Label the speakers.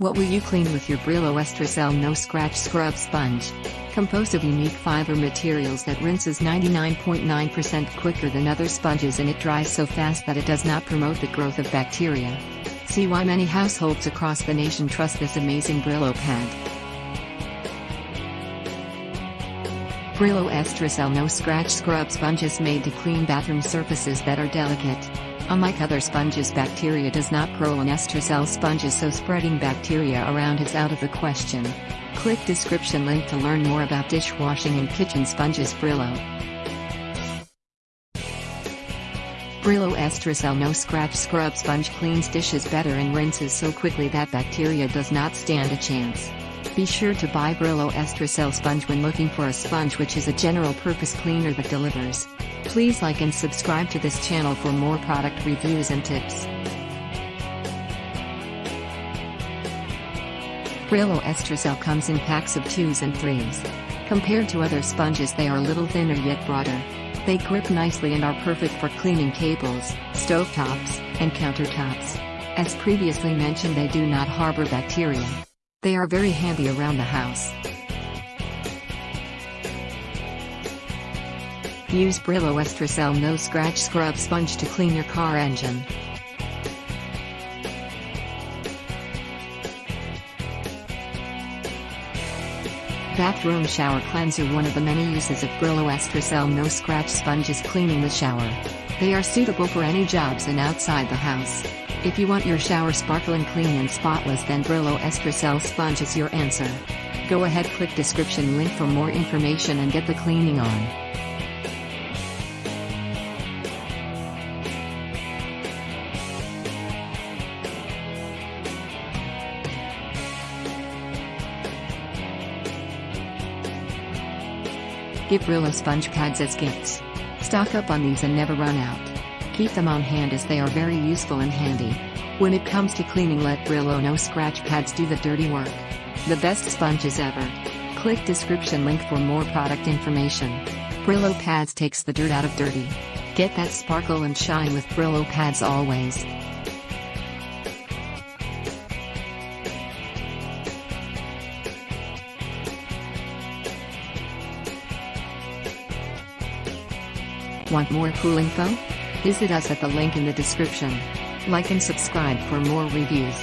Speaker 1: What will you clean with your Brillo Estracel No Scratch Scrub Sponge? Composed of unique fiber materials that rinses 99.9% quicker than other sponges and it dries so fast that it does not promote the growth of bacteria. See why many households across the nation trust this amazing Brillo pad. Brillo Estracel No Scratch Scrub Sponge is made to clean bathroom surfaces that are delicate. Unlike other sponges bacteria does not grow on Estracell sponges so spreading bacteria around is out of the question. Click description link to learn more about dishwashing and kitchen sponges Brillo. Brillo Estracell No Scratch Scrub Sponge cleans dishes better and rinses so quickly that bacteria does not stand a chance. Be sure to buy Brillo Estracell sponge when looking for a sponge which is a general purpose cleaner that delivers. Please like and subscribe to this channel for more product reviews and tips. Brillo Estracell comes in packs of 2s and 3s. Compared to other sponges they are a little thinner yet broader. They grip nicely and are perfect for cleaning cables, stovetops, and countertops. As previously mentioned they do not harbor bacteria. They are very handy around the house. Use Brillo Estracell No Scratch Scrub Sponge to clean your car engine. Bathroom Shower Cleanser One of the many uses of Brillo Estracell No Scratch Sponges cleaning the shower. They are suitable for any jobs in outside the house. If you want your shower sparkling clean and spotless then Brillo Estracell Sponge is your answer. Go ahead click description link for more information and get the cleaning on. Give Brillo sponge pads as gifts. Stock up on these and never run out. Keep them on hand as they are very useful and handy. When it comes to cleaning let Brillo no scratch pads do the dirty work. The best sponges ever. Click description link for more product information. Brillo pads takes the dirt out of dirty. Get that sparkle and shine with Brillo pads always. Want more cool info? Visit us at the link in the description. Like and subscribe for more reviews.